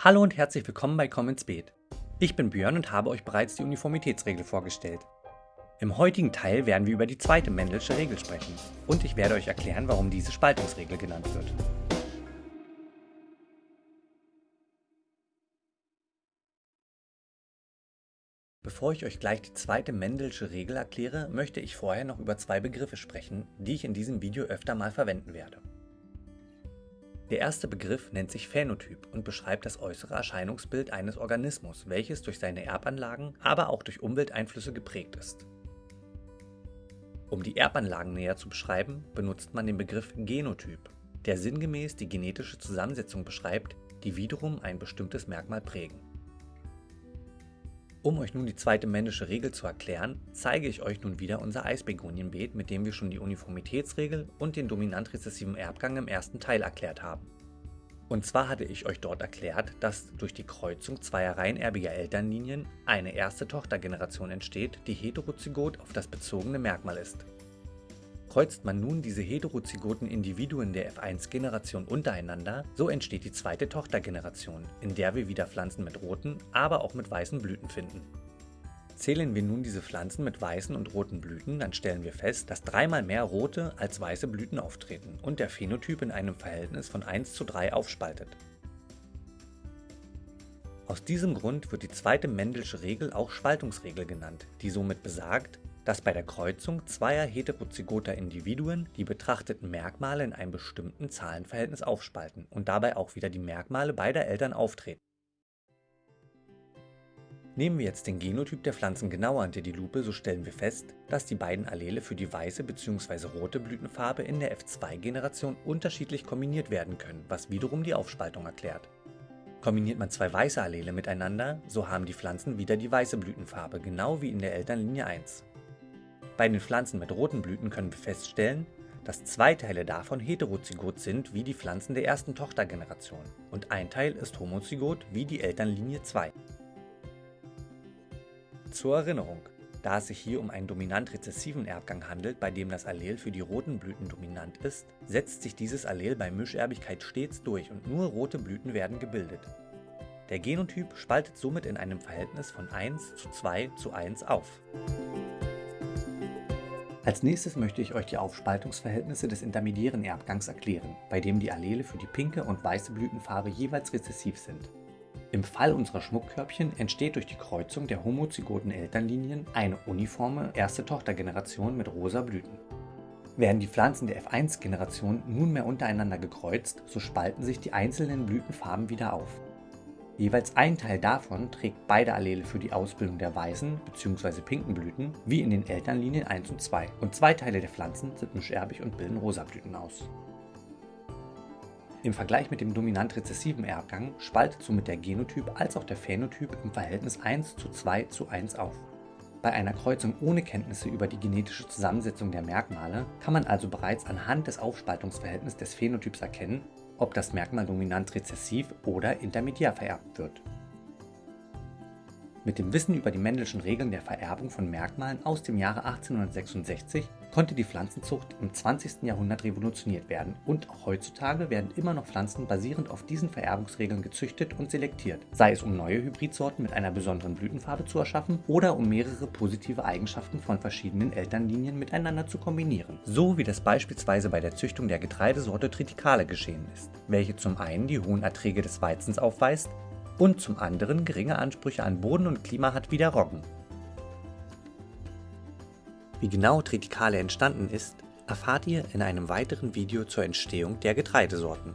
Hallo und herzlich willkommen bei Komm ins Beet. Ich bin Björn und habe euch bereits die Uniformitätsregel vorgestellt. Im heutigen Teil werden wir über die zweite Mendelsche Regel sprechen und ich werde euch erklären, warum diese Spaltungsregel genannt wird. Bevor ich euch gleich die zweite Mendelsche Regel erkläre, möchte ich vorher noch über zwei Begriffe sprechen, die ich in diesem Video öfter mal verwenden werde. Der erste Begriff nennt sich Phänotyp und beschreibt das äußere Erscheinungsbild eines Organismus, welches durch seine Erbanlagen, aber auch durch Umwelteinflüsse geprägt ist. Um die Erbanlagen näher zu beschreiben, benutzt man den Begriff Genotyp, der sinngemäß die genetische Zusammensetzung beschreibt, die wiederum ein bestimmtes Merkmal prägen. Um euch nun die zweite männliche Regel zu erklären, zeige ich euch nun wieder unser Eisbegonienbeet, mit dem wir schon die Uniformitätsregel und den dominant-rezessiven Erbgang im ersten Teil erklärt haben. Und zwar hatte ich euch dort erklärt, dass durch die Kreuzung zweier reinerbiger Elternlinien eine erste Tochtergeneration entsteht, die heterozygot auf das bezogene Merkmal ist. Kreuzt man nun diese heterozygoten Individuen der F1-Generation untereinander, so entsteht die zweite Tochtergeneration, in der wir wieder Pflanzen mit roten, aber auch mit weißen Blüten finden. Zählen wir nun diese Pflanzen mit weißen und roten Blüten, dann stellen wir fest, dass dreimal mehr rote als weiße Blüten auftreten und der Phänotyp in einem Verhältnis von 1 zu 3 aufspaltet. Aus diesem Grund wird die zweite Mendelsche Regel auch Spaltungsregel genannt, die somit besagt, dass bei der Kreuzung zweier heterozygoter Individuen die betrachteten Merkmale in einem bestimmten Zahlenverhältnis aufspalten und dabei auch wieder die Merkmale beider Eltern auftreten. Nehmen wir jetzt den Genotyp der Pflanzen genauer unter die Lupe, so stellen wir fest, dass die beiden Allele für die weiße bzw. rote Blütenfarbe in der F2-Generation unterschiedlich kombiniert werden können, was wiederum die Aufspaltung erklärt. Kombiniert man zwei weiße Allele miteinander, so haben die Pflanzen wieder die weiße Blütenfarbe, genau wie in der Elternlinie 1. Bei den Pflanzen mit roten Blüten können wir feststellen, dass zwei Teile davon heterozygot sind wie die Pflanzen der ersten Tochtergeneration und ein Teil ist homozygot wie die Elternlinie 2. Zur Erinnerung, da es sich hier um einen dominant-rezessiven Erbgang handelt, bei dem das Allel für die roten Blüten dominant ist, setzt sich dieses Allel bei Mischerbigkeit stets durch und nur rote Blüten werden gebildet. Der Genotyp spaltet somit in einem Verhältnis von 1 zu 2 zu 1 auf. Als nächstes möchte ich euch die Aufspaltungsverhältnisse des intermediären Erbgangs erklären, bei dem die Allele für die pinke und weiße Blütenfarbe jeweils rezessiv sind. Im Fall unserer Schmuckkörbchen entsteht durch die Kreuzung der homozygoten Elternlinien eine uniforme erste Tochtergeneration mit rosa Blüten. Werden die Pflanzen der F1-Generation nunmehr untereinander gekreuzt, so spalten sich die einzelnen Blütenfarben wieder auf. Jeweils ein Teil davon trägt beide Allele für die Ausbildung der weißen bzw. pinken Blüten, wie in den Elternlinien 1 und 2, und zwei Teile der Pflanzen sind mischerbig und bilden rosa Blüten aus. Im Vergleich mit dem dominant-rezessiven Erbgang spaltet somit der Genotyp als auch der Phänotyp im Verhältnis 1 zu 2 zu 1 auf. Bei einer Kreuzung ohne Kenntnisse über die genetische Zusammensetzung der Merkmale kann man also bereits anhand des Aufspaltungsverhältnisses des Phänotyps erkennen, ob das Merkmal dominant rezessiv oder intermediär vererbt wird. Mit dem Wissen über die Mendelschen Regeln der Vererbung von Merkmalen aus dem Jahre 1866 konnte die Pflanzenzucht im 20. Jahrhundert revolutioniert werden und auch heutzutage werden immer noch Pflanzen basierend auf diesen Vererbungsregeln gezüchtet und selektiert, sei es um neue Hybridsorten mit einer besonderen Blütenfarbe zu erschaffen oder um mehrere positive Eigenschaften von verschiedenen Elternlinien miteinander zu kombinieren. So wie das beispielsweise bei der Züchtung der Getreidesorte Triticale geschehen ist, welche zum einen die hohen Erträge des Weizens aufweist und zum anderen geringe Ansprüche an Boden und Klima hat wie der Roggen. Wie genau Triticale entstanden ist, erfahrt ihr in einem weiteren Video zur Entstehung der Getreidesorten.